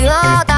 obligado